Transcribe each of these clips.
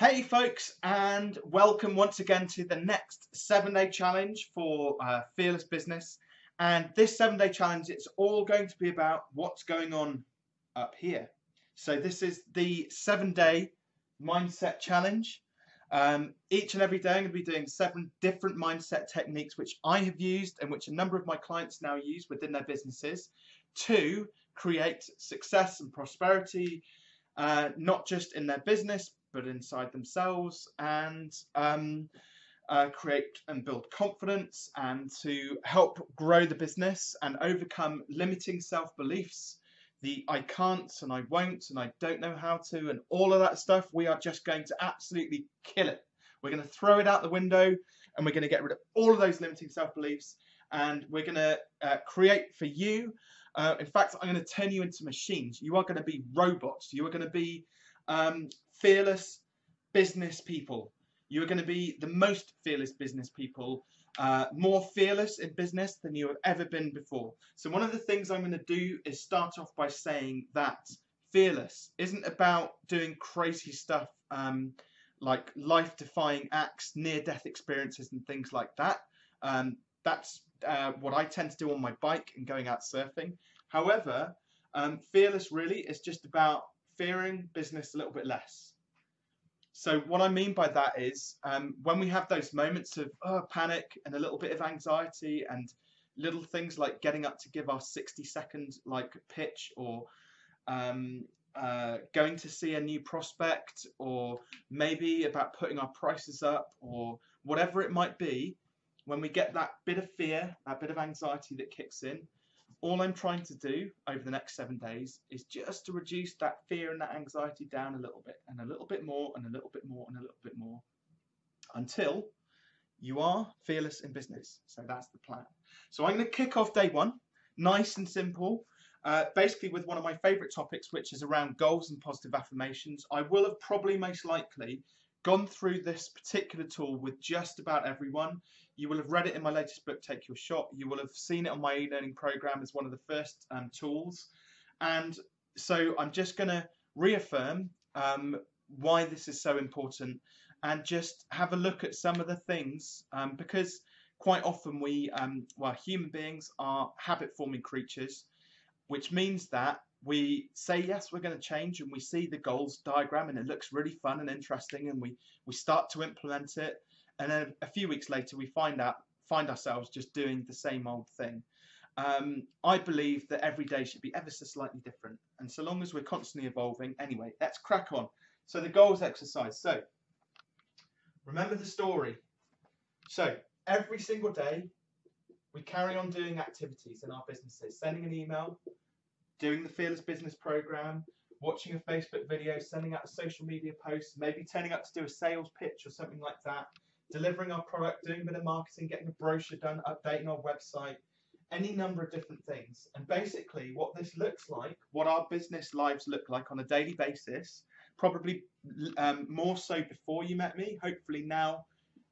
Hey folks and welcome once again to the next seven day challenge for uh, Fearless Business and this seven day challenge it's all going to be about what's going on up here. So this is the seven day mindset challenge. Um, each and every day I'm going to be doing seven different mindset techniques which I have used and which a number of my clients now use within their businesses to create success and prosperity uh, not just in their business but inside themselves and um, uh, create and build confidence and to help grow the business and overcome limiting self beliefs. The I can't and I won't and I don't know how to and all of that stuff, we are just going to absolutely kill it. We're going to throw it out the window and we're going to get rid of all of those limiting self beliefs and we're going to uh, create for you. Uh, in fact, I'm going to turn you into machines. You are going to be robots. You are going to be um, fearless business people. You are going to be the most fearless business people, uh, more fearless in business than you have ever been before. So one of the things I'm going to do is start off by saying that fearless isn't about doing crazy stuff um, like life-defying acts, near-death experiences and things like that. Um, that's uh, what I tend to do on my bike and going out surfing. However, um, fearless really is just about fearing business a little bit less. So what I mean by that is um, when we have those moments of oh, panic and a little bit of anxiety and little things like getting up to give our 60 second like pitch or um, uh, going to see a new prospect or maybe about putting our prices up or whatever it might be, when we get that bit of fear, that bit of anxiety that kicks in, all I'm trying to do over the next seven days is just to reduce that fear and that anxiety down a little bit and a little bit more and a little bit more and a little bit more until you are fearless in business. So that's the plan. So I'm going to kick off day one, nice and simple, uh, basically with one of my favorite topics, which is around goals and positive affirmations. I will have probably most likely gone through this particular tool with just about everyone. You will have read it in my latest book, Take Your Shot. You will have seen it on my e-learning program as one of the first um, tools. And so I'm just going to reaffirm um, why this is so important and just have a look at some of the things um, because quite often we, um, well, human beings are habit forming creatures, which means that we say yes we're going to change and we see the goals diagram and it looks really fun and interesting and we we start to implement it. And then a few weeks later we find out find ourselves just doing the same old thing. Um, I believe that every day should be ever so slightly different. And so long as we're constantly evolving anyway let's crack on. So the goals exercise. So remember the story. So every single day we carry on doing activities in our businesses sending an email doing the Fearless Business Program, watching a Facebook video, sending out a social media post, maybe turning up to do a sales pitch or something like that, delivering our product, doing a bit of marketing, getting a brochure done, updating our website, any number of different things. And basically, what this looks like, what our business lives look like on a daily basis, probably um, more so before you met me. Hopefully, now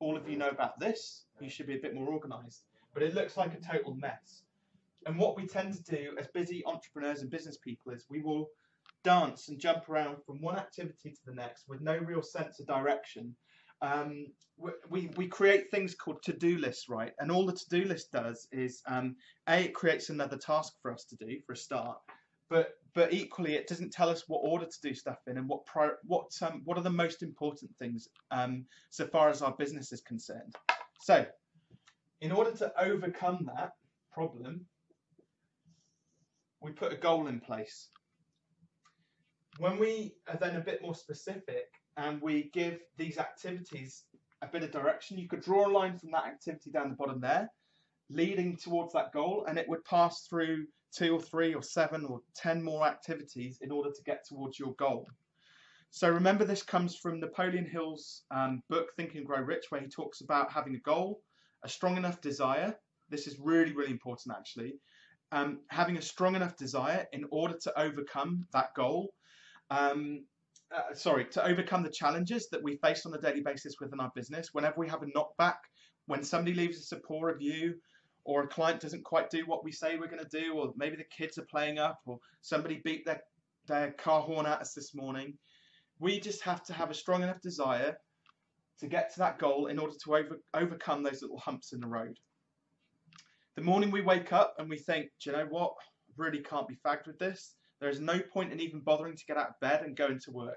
all of you know about this, you should be a bit more organized. But it looks like a total mess. And what we tend to do as busy entrepreneurs and business people is we will dance and jump around from one activity to the next with no real sense of direction. Um, we, we create things called to-do lists, right? And all the to-do list does is, um, A, it creates another task for us to do for a start, but but equally it doesn't tell us what order to do stuff in and what pri what um, what are the most important things um, so far as our business is concerned. So, in order to overcome that problem, we put a goal in place. When we are then a bit more specific and we give these activities a bit of direction, you could draw a line from that activity down the bottom there, leading towards that goal, and it would pass through two or three or seven or ten more activities in order to get towards your goal. So remember this comes from Napoleon Hill's um, book Think and Grow Rich where he talks about having a goal, a strong enough desire. This is really, really important actually um, having a strong enough desire in order to overcome that goal. Um, uh, sorry, to overcome the challenges that we face on a daily basis within our business. Whenever we have a knockback, when somebody leaves us a poor review, or a client doesn't quite do what we say we're going to do, or maybe the kids are playing up, or somebody beat their, their car horn at us this morning, We just have to have a strong enough desire to get to that goal in order to over, overcome those little humps in the road. The morning we wake up and we think, do you know what? I really can't be fagged with this. There is no point in even bothering to get out of bed and going to work.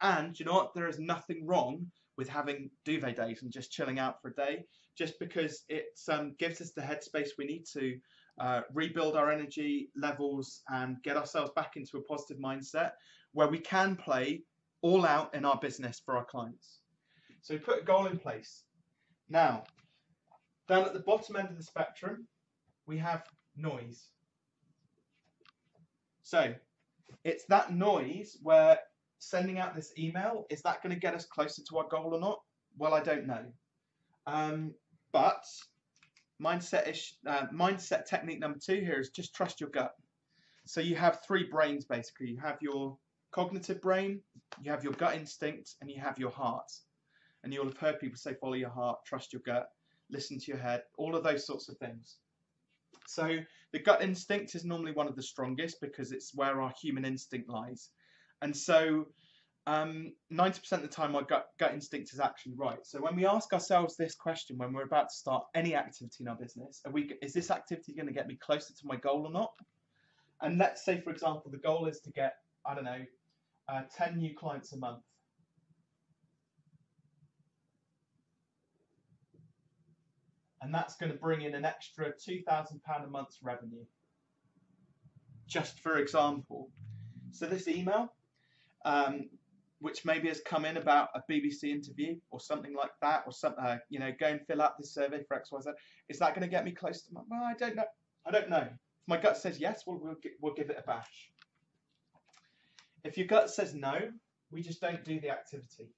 And you know what? There is nothing wrong with having duvet days and just chilling out for a day, just because it um, gives us the headspace we need to uh, rebuild our energy levels and get ourselves back into a positive mindset where we can play all out in our business for our clients. So we put a goal in place. Now, down at the bottom end of the spectrum, we have noise. So it's that noise where sending out this email, is that going to get us closer to our goal or not? Well, I don't know. Um, but mindset ish, uh, mindset technique number two here is just trust your gut. So you have three brains basically. You have your cognitive brain, you have your gut instinct, and you have your heart. And you'll have heard people say follow your heart, trust your gut, listen to your head, all of those sorts of things. So the gut instinct is normally one of the strongest because it's where our human instinct lies. And so um, 90% of the time our gut, gut instinct is actually right. So when we ask ourselves this question when we're about to start any activity in our business, we, is this activity going to get me closer to my goal or not? And let's say, for example, the goal is to get, I don't know, uh, 10 new clients a month. And that's going to bring in an extra £2,000 a month's revenue. Just for example. So this email, um, which maybe has come in about a BBC interview or something like that, or something, uh, you know, go and fill out this survey for X, Y, Z. Is that going to get me close to my? Well, I don't know. I don't know. If my gut says yes, we'll we'll, we'll give it a bash. If your gut says no, we just don't do the activity.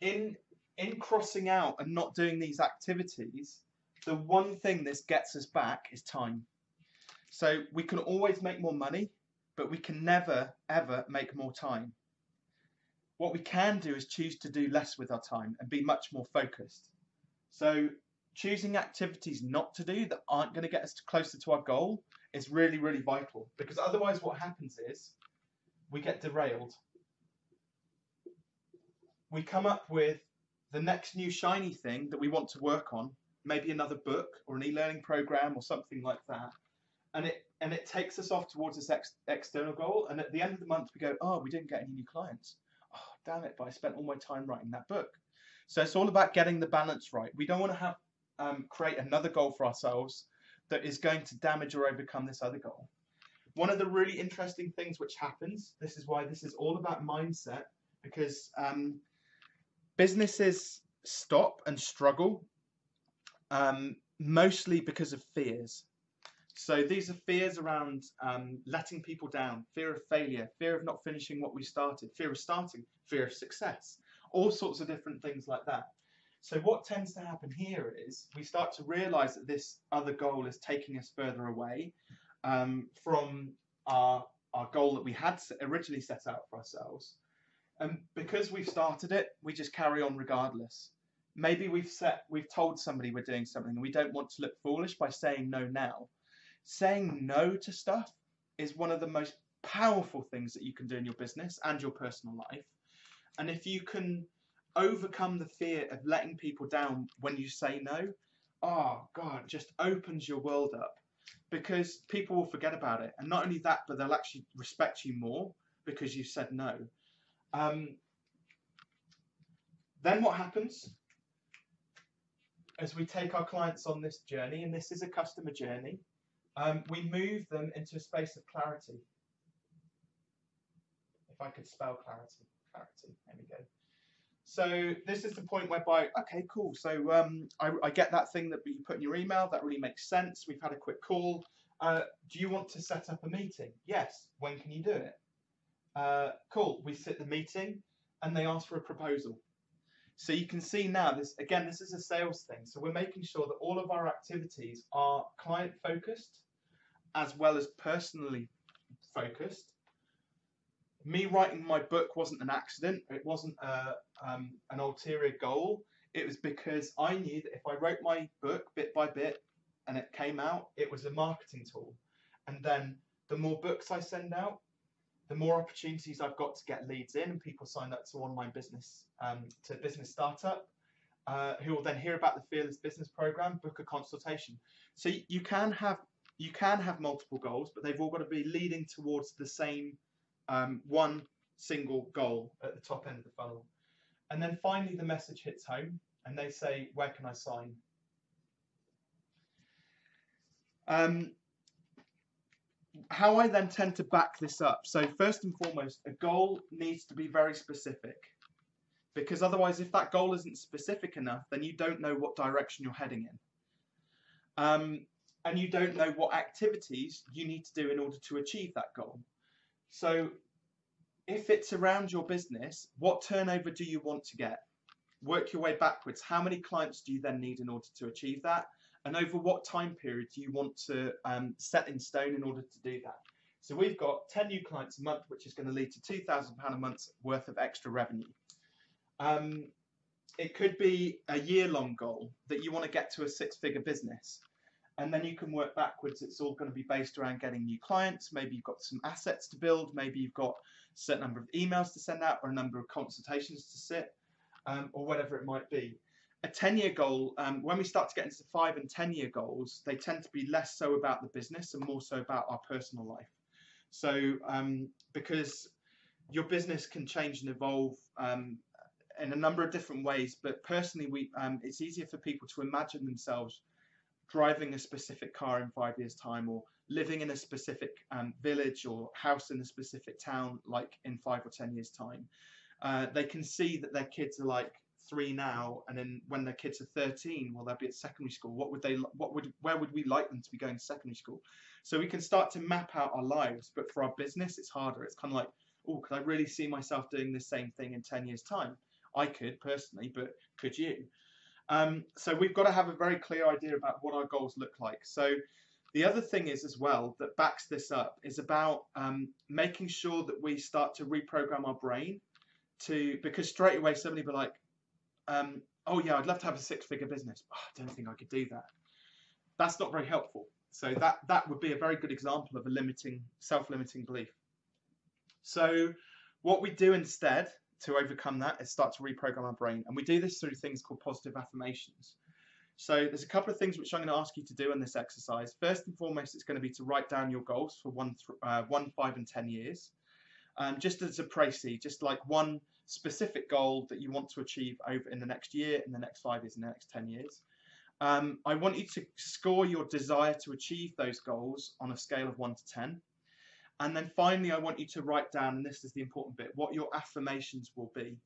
In in crossing out and not doing these activities, the one thing this gets us back is time. So we can always make more money, but we can never, ever make more time. What we can do is choose to do less with our time and be much more focused. So choosing activities not to do that aren't going to get us closer to our goal is really, really vital because otherwise what happens is we get derailed. We come up with the next new shiny thing that we want to work on, maybe another book or an e-learning program or something like that, and it and it takes us off towards this ex- external goal. And at the end of the month, we go, oh, we didn't get any new clients. Oh, damn it! But I spent all my time writing that book. So it's all about getting the balance right. We don't want to have um, create another goal for ourselves that is going to damage or overcome this other goal. One of the really interesting things which happens, this is why this is all about mindset, because um, businesses stop and struggle um, mostly because of fears. So these are fears around um, letting people down, fear of failure, fear of not finishing what we started, fear of starting, fear of success, all sorts of different things like that. So what tends to happen here is we start to realize that this other goal is taking us further away um, from our, our goal that we had originally set out for ourselves. And because we've started it, we just carry on regardless. Maybe we've set, we've told somebody we're doing something and we don't want to look foolish by saying no now. Saying no to stuff is one of the most powerful things that you can do in your business and your personal life. And if you can overcome the fear of letting people down when you say no, oh God, just opens your world up because people will forget about it. And not only that, but they'll actually respect you more because you said no. Um, then what happens as we take our clients on this journey, and this is a customer journey, um, we move them into a space of clarity. If I could spell clarity, clarity, there we go. So this is the point whereby, okay, cool. So um, I, I, get that thing that you put in your email. That really makes sense. We've had a quick call. Uh, do you want to set up a meeting? Yes. When can you do it? Uh, cool, we sit the meeting and they ask for a proposal. So you can see now, this again, this is a sales thing. So we're making sure that all of our activities are client focused as well as personally focused. Me writing my book wasn't an accident. It wasn't a, um, an ulterior goal. It was because I knew that if I wrote my book bit by bit and it came out, it was a marketing tool. And then the more books I send out, the more opportunities I've got to get leads in and people sign up to online business um, to business startup, uh, who will then hear about the Fearless Business Program, book a consultation. So you can have you can have multiple goals, but they've all got to be leading towards the same um, one single goal at the top end of the funnel. And then finally, the message hits home, and they say, "Where can I sign?" Um, how I then tend to back this up. So first and foremost, a goal needs to be very specific. Because otherwise, if that goal isn't specific enough, then you don't know what direction you're heading in. Um, and you don't know what activities you need to do in order to achieve that goal. So if it's around your business, what turnover do you want to get? Work your way backwards. How many clients do you then need in order to achieve that? And over what time period do you want to um, set in stone in order to do that. So we've got 10 new clients a month, which is going to lead to £2,000 a month worth of extra revenue. Um, it could be a year-long goal that you want to get to a six-figure business. And then you can work backwards. It's all going to be based around getting new clients. Maybe you've got some assets to build. Maybe you've got a certain number of emails to send out or a number of consultations to sit um, or whatever it might be a 10 year goal, um, when we start to get into five and 10 year goals, they tend to be less so about the business and more so about our personal life. So, um, because your business can change and evolve um, in a number of different ways, but personally, we um, it's easier for people to imagine themselves driving a specific car in five years' time or living in a specific um, village or house in a specific town, like in five or 10 years' time. Uh, they can see that their kids are like three now, and then when their kids are 13, well, they'll be at secondary school. What would they? What would? Where would we like them to be going to secondary school? So we can start to map out our lives. But for our business, it's harder. It's kind of like, oh, could I really see myself doing the same thing in 10 years' time? I could personally, but could you? Um, so we've got to have a very clear idea about what our goals look like. So the other thing is as well that backs this up is about um, making sure that we start to reprogram our brain to because straight away somebody will be like, um, oh yeah, I'd love to have a six-figure business. Oh, I don't think I could do that. That's not very helpful. So that that would be a very good example of a limiting, self-limiting belief. So what we do instead to overcome that is start to reprogram our brain, and we do this through things called positive affirmations. So there's a couple of things which I'm going to ask you to do in this exercise. First and foremost, it's going to be to write down your goals for one, uh, one, five, and ten years, um, just as a précis, just like one specific goal that you want to achieve over in the next year, in the next five years, in the next 10 years. Um, I want you to score your desire to achieve those goals on a scale of 1 to 10. And then finally, I want you to write down, and this is the important bit, what your affirmations will be.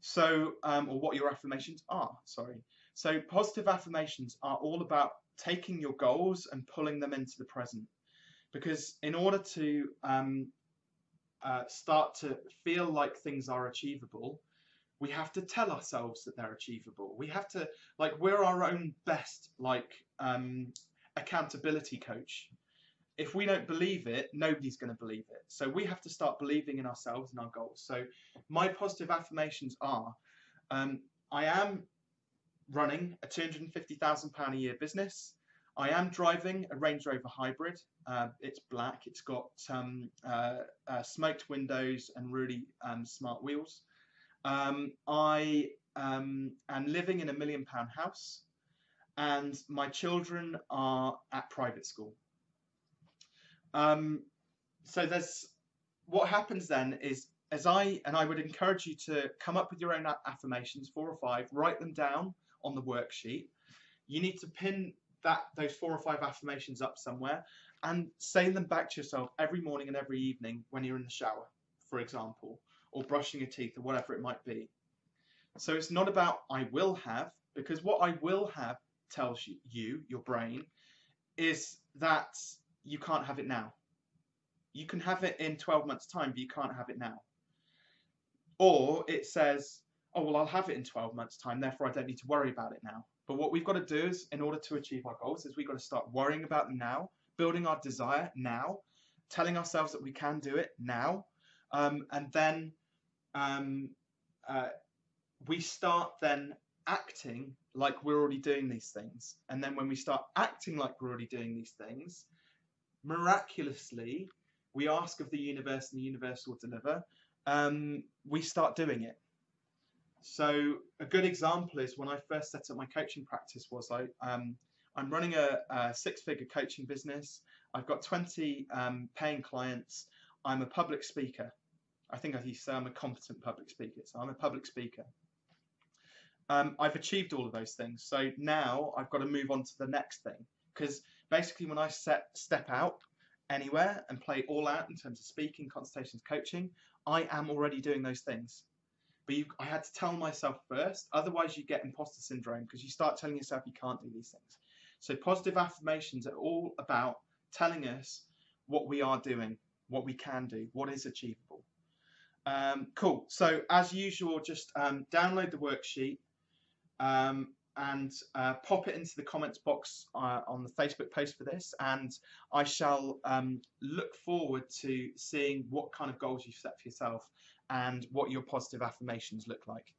So, um, or what your affirmations are, sorry. So, positive affirmations are all about taking your goals and pulling them into the present. Because in order to um, uh, start to feel like things are achievable, we have to tell ourselves that they're achievable. We have to like we're our own best like um, accountability coach. If we don't believe it, nobody's going to believe it. So we have to start believing in ourselves and our goals. So my positive affirmations are: um, I am running a two hundred and fifty thousand pound a year business. I am driving a Range Rover Hybrid. Uh, it's black. It's got um, uh, uh, smoked windows and really um, smart wheels. Um, I um, am living in a million pound house, and my children are at private school. Um, so there's what happens then is as I and I would encourage you to come up with your own affirmations, four or five, write them down on the worksheet. You need to pin that those four or five affirmations up somewhere and saying them back to yourself every morning and every evening when you're in the shower, for example, or brushing your teeth or whatever it might be. So it's not about I will have, because what I will have tells you, you your brain, is that you can't have it now. You can have it in 12 months' time, but you can't have it now. Or it says, oh, well, I'll have it in 12 months' time, therefore I don't need to worry about it now. But what we've got to do is, in order to achieve our goals, is we've got to start worrying about them now, building our desire now, telling ourselves that we can do it now, um, and then um, uh, we start then acting like we're already doing these things. And then when we start acting like we're already doing these things, miraculously, we ask of the universe and the universe will deliver, um, we start doing it. So a good example is when I first set up my coaching practice was I, um, I'm running a, a six-figure coaching business. I've got 20 um, paying clients. I'm a public speaker. I think I used to say I'm a competent public speaker. So I'm a public speaker. Um, I've achieved all of those things. So now I've got to move on to the next thing. Because basically when I set step out anywhere and play all out in terms of speaking, consultations, coaching, I am already doing those things. But you, I had to tell myself first, otherwise you get imposter syndrome because you start telling yourself you can't do these things. So positive affirmations are all about telling us what we are doing, what we can do, what is achievable. Um, cool. So as usual, just um, download the worksheet um, and uh, pop it into the comments box uh, on the Facebook post for this, and I shall um, look forward to seeing what kind of goals you've set for yourself and what your positive affirmations look like.